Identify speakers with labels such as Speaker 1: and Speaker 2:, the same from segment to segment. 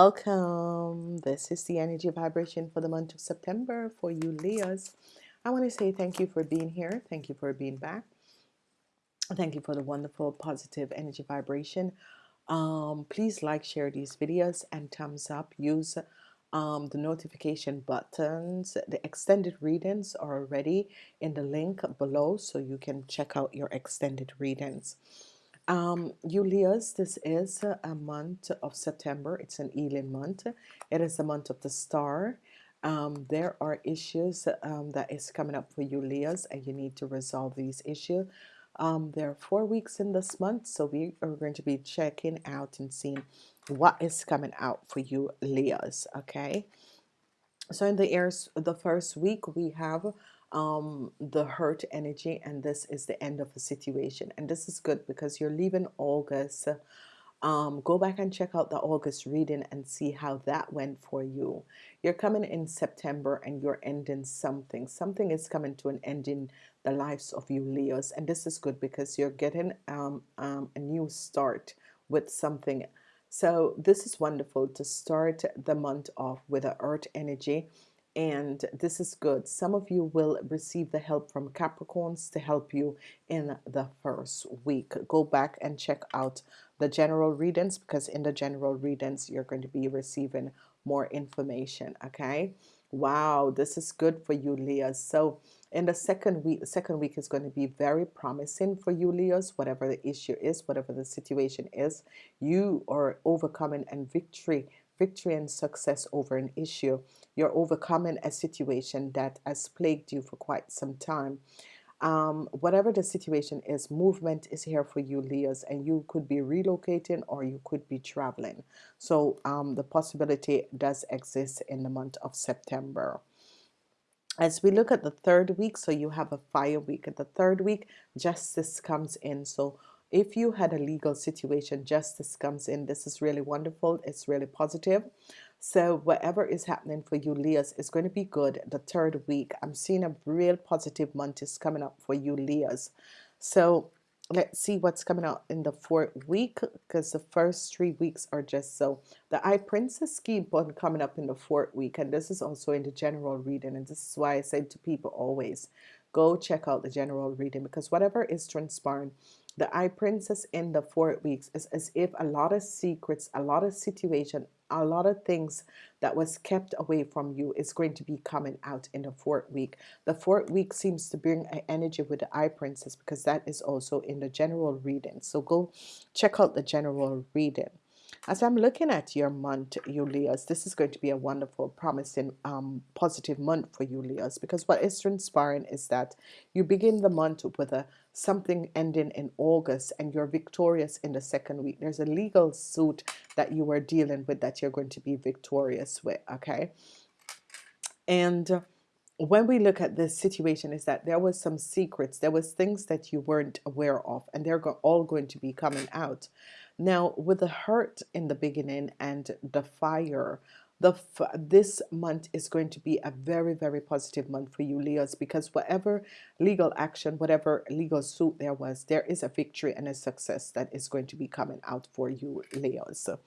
Speaker 1: Welcome. This is the energy vibration for the month of September for you Leos. I want to say thank you for being here. Thank you for being back. Thank you for the wonderful positive energy vibration. Um, please like, share these videos and thumbs up. Use um, the notification buttons. The extended readings are already in the link below so you can check out your extended readings. Um, Leos, this is a month of September. It's an Elin month. It is the month of the star. Um, there are issues um, that is coming up for you, and you need to resolve these issues. Um, there are four weeks in this month, so we are going to be checking out and seeing what is coming out for you, Leos. Okay. So in the airs, the first week we have um, the earth energy and this is the end of the situation. And this is good because you're leaving August um, go back and check out the August reading and see how that went for you. You're coming in September and you're ending something. Something is coming to an end in the lives of you Leos. And this is good because you're getting um, um, a new start with something. So this is wonderful to start the month off with a earth energy and this is good. Some of you will receive the help from Capricorns to help you in the first week. Go back and check out the general readings because in the general readings you're going to be receiving more information okay? Wow this is good for you Leos so in the second week second week is going to be very promising for you Leos whatever the issue is whatever the situation is you are overcoming and victory victory and success over an issue. You're overcoming a situation that has plagued you for quite some time. Um, whatever the situation is, movement is here for you, Leos, and you could be relocating or you could be traveling. So um, the possibility does exist in the month of September as we look at the third week so you have a fire week at the third week justice comes in so if you had a legal situation justice comes in this is really wonderful it's really positive. So whatever is happening for you Leos is going to be good. The third week I'm seeing a real positive month is coming up for you Leos so let's see what's coming out in the fourth week because the first three weeks are just so the I Princess keep on coming up in the fourth week and this is also in the general reading and this is why I said to people always go check out the general reading because whatever is transpiring the eye princess in the four weeks is as if a lot of secrets a lot of situation a lot of things that was kept away from you is going to be coming out in the fourth week. The fourth week seems to bring an energy with the eye princess because that is also in the general reading. So go check out the general reading as I'm looking at your month, you Leos, this is going to be a wonderful, promising, um, positive month for you Leos because what is transpiring is that you begin the month with a something ending in August and you're victorious in the second week. There's a legal suit that you are dealing with that you're going to be victorious with, okay? And when we look at this situation is that there was some secrets, there was things that you weren't aware of and they're all going to be coming out. Now, with the earth in the beginning and the fire, the this month is going to be a very very positive month for you Leos because whatever legal action whatever legal suit there was there is a victory and a success that is going to be coming out for you Leos. So,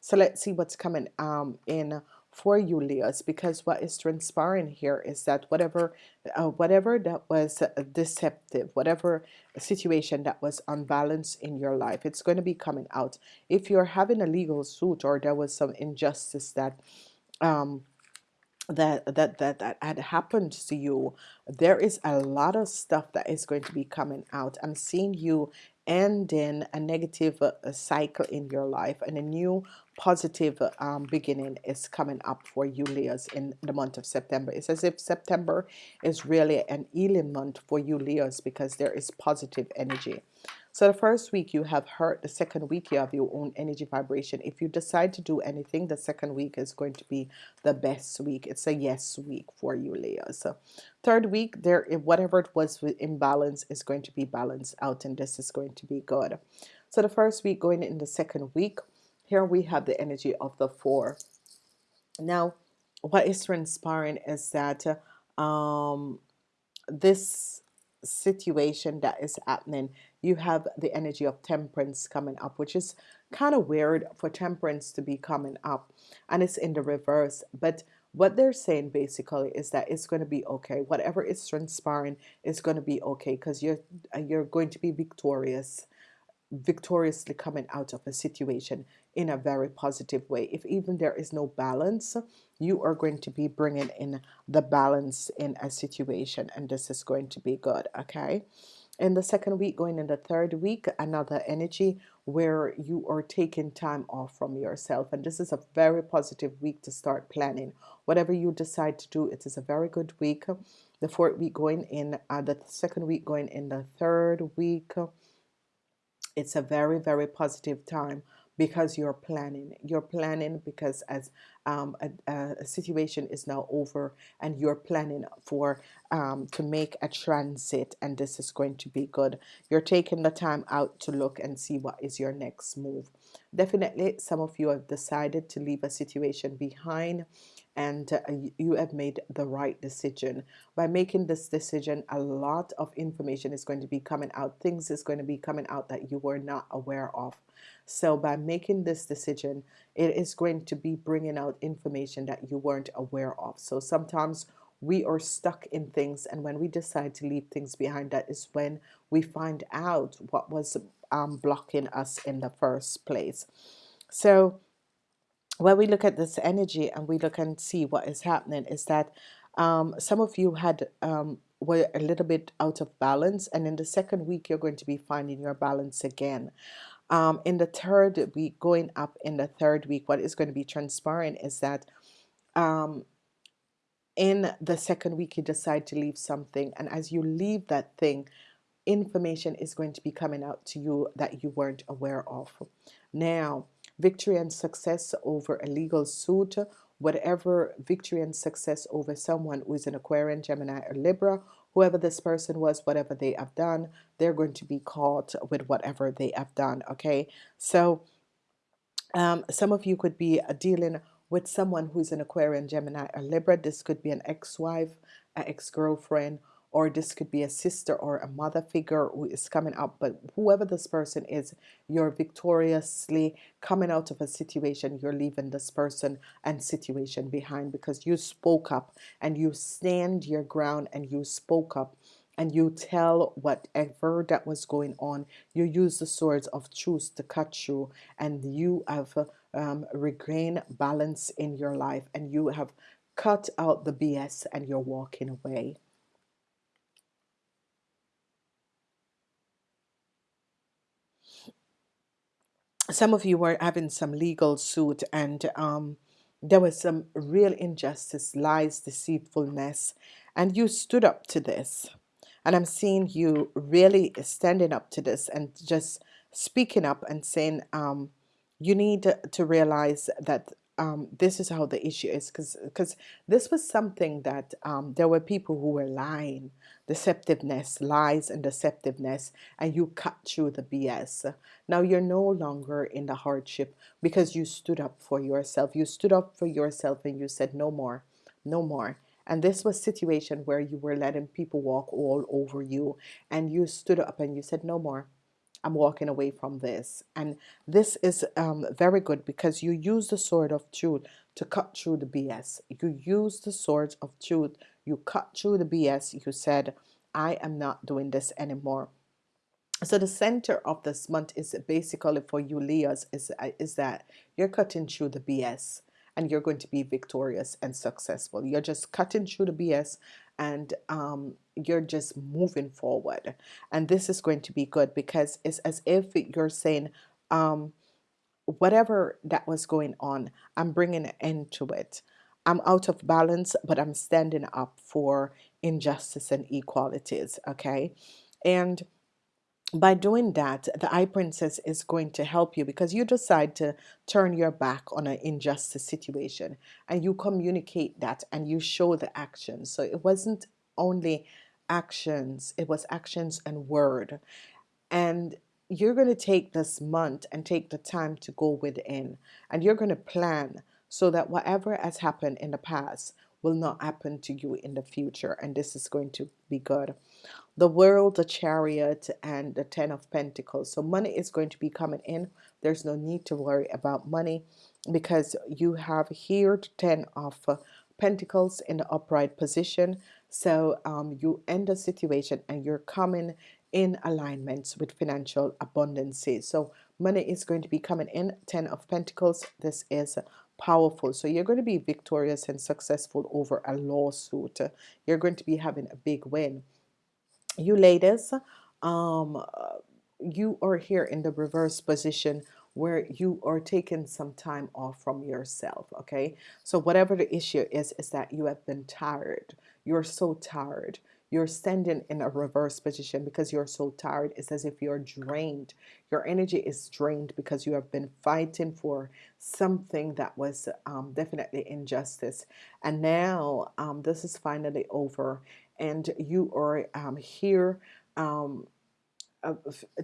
Speaker 1: so let's see what's coming um in for you Leos because what is transpiring here is that whatever uh, whatever that was deceptive whatever situation that was unbalanced in your life it's going to be coming out. If you're having a legal suit or there was some injustice that um, that that that that had happened to you there is a lot of stuff that is going to be coming out. I'm seeing you ending a negative uh, cycle in your life and a new positive um, beginning is coming up for you Leos in the month of September. It's as if September is really an healing month for you Leos because there is positive energy so the first week you have hurt the second week you have your own energy vibration. If you decide to do anything the second week is going to be the best week. It's a yes week for you Leo. So third week there whatever it was with imbalance is going to be balanced out and this is going to be good. So the first week going in the second week here we have the energy of the four. Now what is transpiring is that um, this situation that is happening you have the energy of temperance coming up which is kind of weird for temperance to be coming up and it's in the reverse. But what they're saying basically is that it's going to be okay. Whatever is transpiring is going to be okay because you're uh, you're going to be victorious victoriously coming out of a situation in a very positive way. If even there is no balance you are going to be bringing in the balance in a situation and this is going to be good okay in the second week going in the third week another energy where you are taking time off from yourself. And this is a very positive week to start planning. Whatever you decide to do it is a very good week. The fourth week going in uh, the second week going in the third week it's a very very positive time because you're planning you're planning because as um, a, a, situation is now over and you're planning for um, to make a transit and this is going to be good. You're taking the time out to look and see what is your next move. Definitely some of you have decided to leave a situation behind and uh, you have made the right decision. By making this decision a lot of information is going to be coming out things is going to be coming out that you were not aware of. So by making this decision it is going to be bringing out information that you weren't aware of. So sometimes we are stuck in things and when we decide to leave things behind that is when we find out what was um, blocking us in the first place. So when we look at this energy and we look and see what is happening is that um, some of you had um, were a little bit out of balance and in the second week you're going to be finding your balance again. Um, in the third week going up in the third week what is going to be transpiring is that um, in the second week you decide to leave something and as you leave that thing information is going to be coming out to you that you weren't aware of. Now victory and success over a legal suit, whatever victory and success over someone who is an Aquarian, Gemini, or Libra, whoever this person was, whatever they have done, they're going to be caught with whatever they have done. Okay, so um, some of you could be uh, dealing with someone who's an Aquarian, Gemini, or Libra. This could be an ex-wife, an ex-girlfriend, or this could be a sister or a mother figure who is coming up but whoever this person is you're victoriously coming out of a situation you're leaving this person and situation behind because you spoke up and you stand your ground and you spoke up and you tell whatever that was going on. You use the swords of truth to cut you and you have um, regained balance in your life and you have cut out the BS and you're walking away some of you were having some legal suit and um, there was some real injustice, lies, deceitfulness, and you stood up to this. And I'm seeing you really standing up to this and just speaking up and saying, um, you need to realize that um, this is how the issue is because because this was something that um, there were people who were lying. Deceptiveness lies and deceptiveness and you cut through the BS now you're no longer in the hardship because you stood up for yourself. You stood up for yourself and you said no more no more. And this was situation where you were letting people walk all over you and you stood up and you said no more I'm walking away from this. And this is um, very good because you use the sword of truth to cut through the BS you use the sword of truth. You cut through the BS you said I am not doing this anymore. So the center of this month is basically for you Leos is, uh, is that you're cutting through the BS and you're going to be victorious and successful. You're just cutting through the BS and um, you're just moving forward. And this is going to be good because it's as if you're saying um, whatever that was going on I'm bringing an end to it. I'm out of balance but I'm standing up for injustice and equalities okay? And by doing that the High princess is going to help you because you decide to turn your back on an injustice situation and you communicate that and you show the action so it wasn't only actions it was actions and word. And you're going to take this month and take the time to go within and you're going to plan so that whatever has happened in the past will not happen to you in the future and this is going to be good. The world the chariot and the ten of pentacles. So money is going to be coming in. There's no need to worry about money because you have here the ten of uh, pentacles in the upright position. So um, you end a situation and you're coming in alignments with financial abundance so money is going to be coming in. Ten of pentacles this is powerful. So you're going to be victorious and successful over a lawsuit. You're going to be having a big win. You ladies um you are here in the reverse position where you are taking some time off from yourself okay? So whatever the issue is is that you have been tired. You're so tired you're standing in a reverse position because you're so tired. It's as if you're drained. Your energy is drained because you have been fighting for something that was um, definitely injustice. And now um, this is finally over. And you are um, here um, uh,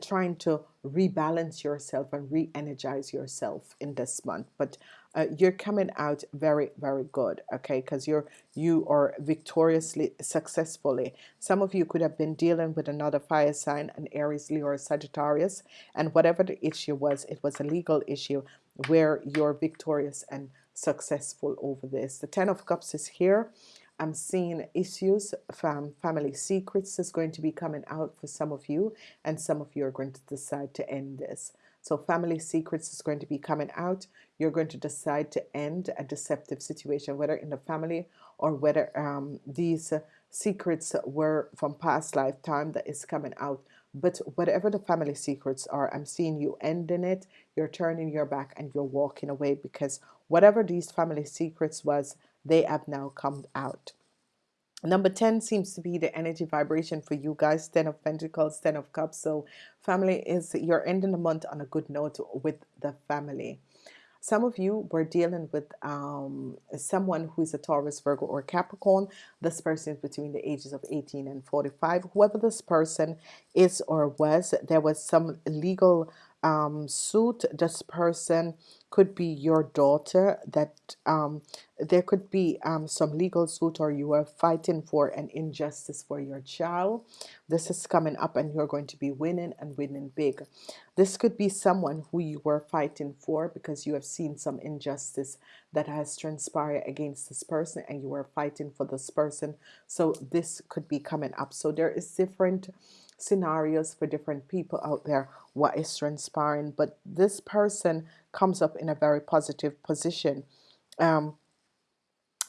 Speaker 1: trying to rebalance yourself and re-energize yourself in this month. But uh, you're coming out very very good okay? Because you're you are victoriously successfully. Some of you could have been dealing with another fire sign an Aries Leo or Sagittarius and whatever the issue was it was a legal issue where you're victorious and successful over this. The Ten of Cups is here I'm seeing issues from family secrets is going to be coming out for some of you and some of you are going to decide to end this. So family secrets is going to be coming out. You're going to decide to end a deceptive situation whether in the family or whether um, these secrets were from past lifetime that is coming out. But whatever the family secrets are I'm seeing you ending it. You're turning your back and you're walking away because whatever these family secrets was they have now come out. Number 10 seems to be the energy vibration for you guys 10 of pentacles 10 of cups. So family is you're ending the month on a good note with the family. Some of you were dealing with um, someone who is a Taurus Virgo or Capricorn. This person is between the ages of 18 and 45 whoever this person is or was there was some legal um, suit this person could be your daughter that um, there could be um, some legal suit or you are fighting for an injustice for your child. This is coming up and you're going to be winning and winning big. This could be someone who you were fighting for because you have seen some injustice that has transpired against this person and you were fighting for this person. So this could be coming up. So there is different scenarios for different people out there what is transpiring. But this person comes up in a very positive position um,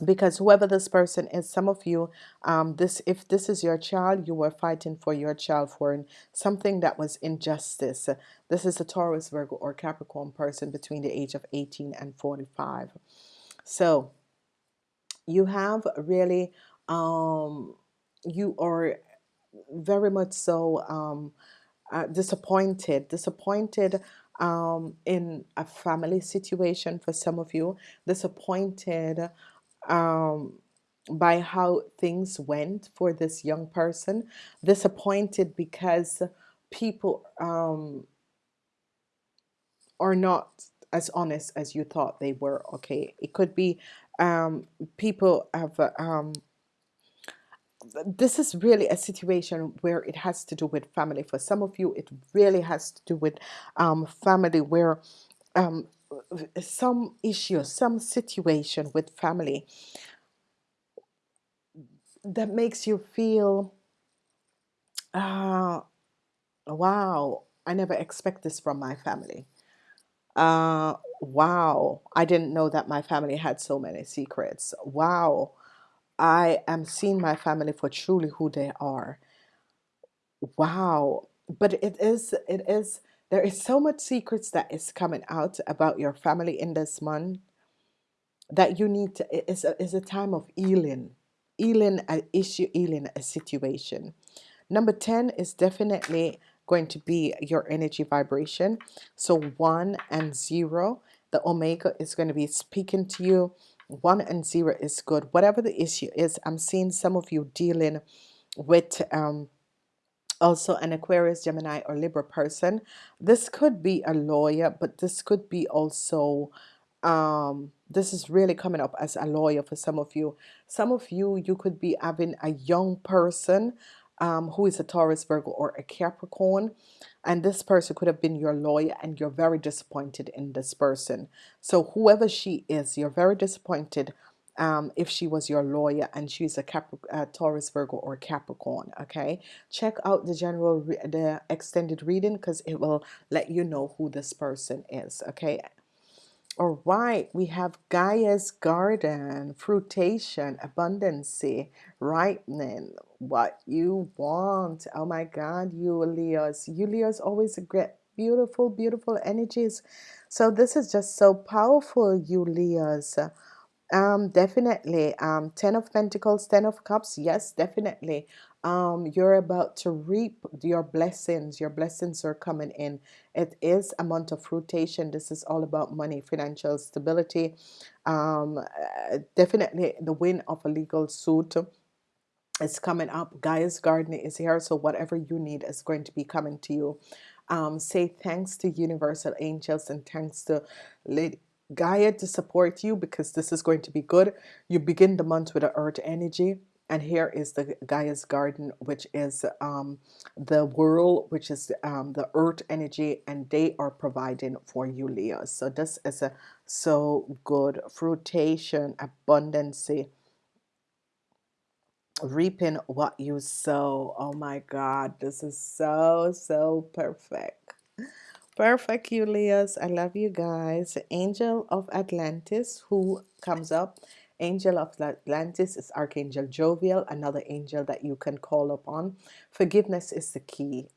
Speaker 1: because whoever this person is some of you um, this if this is your child you were fighting for your child for something that was injustice. This is a Taurus Virgo or Capricorn person between the age of 18 and 45 so you have really um, you are very much so um, uh, disappointed disappointed um, in a family situation for some of you disappointed um, by how things went for this young person disappointed because people um, are not as honest as you thought they were okay? It could be um, people have um, this is really a situation where it has to do with family. For some of you it really has to do with um, family where um, some issue some situation with family that makes you feel uh, wow I never expect this from my family. Uh, wow I didn't know that my family had so many secrets. Wow I am seeing my family for truly who they are. Wow. But it is it is there is so much secrets that is coming out about your family in this month that you need to it's a, it's a time of healing. Healing an issue healing a situation. Number 10 is definitely going to be your energy vibration. So one and zero the Omega is going to be speaking to you one and zero is good. Whatever the issue is I'm seeing some of you dealing with um, also an Aquarius Gemini or Libra person. This could be a lawyer but this could be also um, this is really coming up as a lawyer for some of you. Some of you you could be having a young person um, who is a Taurus Virgo or a Capricorn and this person could have been your lawyer and you're very disappointed in this person. So whoever she is you're very disappointed um, if she was your lawyer and she's a Capri uh, Taurus Virgo or Capricorn okay? Check out the general the extended reading because it will let you know who this person is okay all right, we have Gaia's garden, fruitation, abundancy, ripening, what you want. Oh my God, you Leos. You Leos always get beautiful, beautiful energies. So this is just so powerful, you Leos. Um, definitely. Um, Ten of Pentacles, Ten of Cups. Yes, definitely. Um, you're about to reap your blessings. Your blessings are coming in. It is a month of fruitation. This is all about money, financial stability. Um, uh, definitely the win of a legal suit is coming up. Gaia's garden is here. So whatever you need is going to be coming to you. Um, say thanks to universal angels and thanks to Lady Gaia to support you because this is going to be good. You begin the month with the earth energy and here is the Gaia's garden which is um, the world which is um, the earth energy and they are providing for you Leo so this is a so good fruitation abundancy reaping what you sow oh my god this is so so perfect Perfect, Julius. I love you guys. Angel of Atlantis, who comes up. Angel of Atlantis is Archangel Jophiel, another angel that you can call upon. Forgiveness is the key.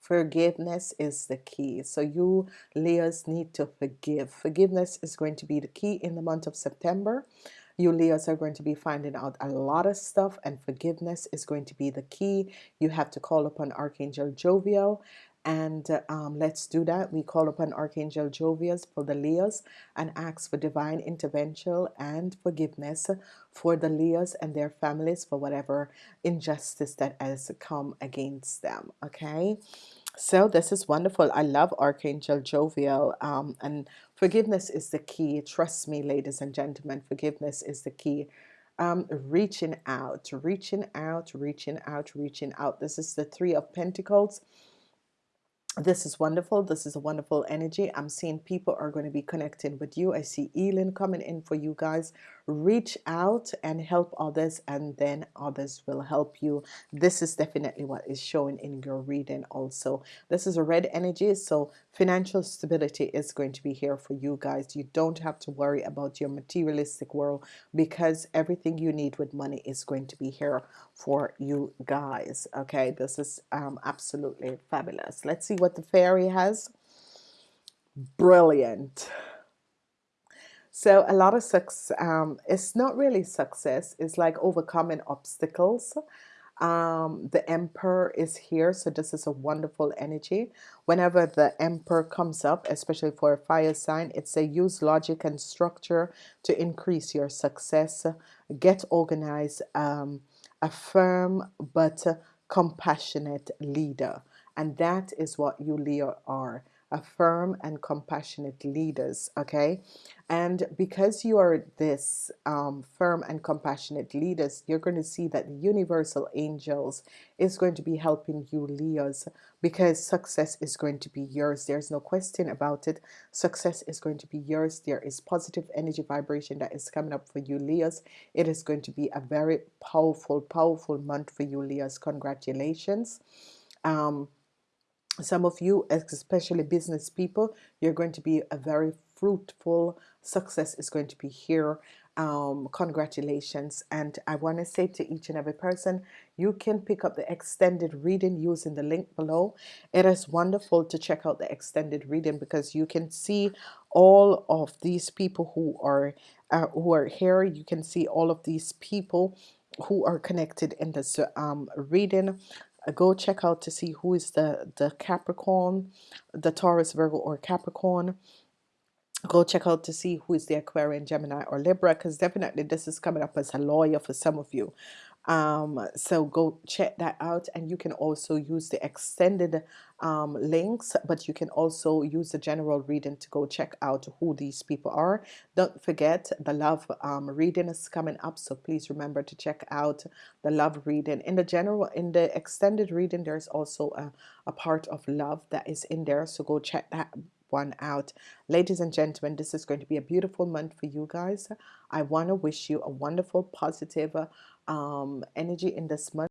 Speaker 1: Forgiveness is the key. So you, Leos, need to forgive. Forgiveness is going to be the key in the month of September. You Leos are going to be finding out a lot of stuff and forgiveness is going to be the key. You have to call upon Archangel Jophiel and um, let's do that. We call upon Archangel Jovius for the Leos and ask for divine intervention and forgiveness for the Leos and their families for whatever injustice that has come against them okay? So this is wonderful. I love Archangel Jophiel um, and forgiveness is the key. Trust me ladies and gentlemen forgiveness is the key. Um, reaching out reaching out reaching out reaching out. This is the three of Pentacles this is wonderful this is a wonderful energy. I'm seeing people are going to be connecting with you. I see Elin coming in for you guys reach out and help others and then others will help you. This is definitely what is showing in your reading also. This is a red energy so financial stability is going to be here for you guys. You don't have to worry about your materialistic world because everything you need with money is going to be here for you guys okay? This is um, absolutely fabulous. Let's see what the fairy has. Brilliant so a lot of success um, it's not really success it's like overcoming obstacles. Um, the emperor is here so this is a wonderful energy. Whenever the emperor comes up especially for a fire sign it's a use logic and structure to increase your success. Get organized um, a firm but compassionate leader and that is what you Leo are a firm and compassionate leaders okay? And because you are this um, firm and compassionate leaders you're going to see that the universal angels is going to be helping you Leos because success is going to be yours. There's no question about it. Success is going to be yours. There is positive energy vibration that is coming up for you Leos. It is going to be a very powerful powerful month for you Leos. Congratulations. Um, some of you especially business people you're going to be a very fruitful success is going to be here. Um, congratulations. And I want to say to each and every person you can pick up the extended reading using the link below. It is wonderful to check out the extended reading because you can see all of these people who are uh, who are here. You can see all of these people who are connected in this um, reading go check out to see who is the the Capricorn the Taurus Virgo or Capricorn. Go check out to see who is the Aquarian Gemini or Libra because definitely this is coming up as a lawyer for some of you um, so go check that out and you can also use the extended um, links but you can also use the general reading to go check out who these people are. Don't forget the love um, reading is coming up so please remember to check out the love reading. In the general in the extended reading there's also a, a part of love that is in there so go check that one out. Ladies and gentlemen this is going to be a beautiful month for you guys. I want to wish you a wonderful positive um, energy in this month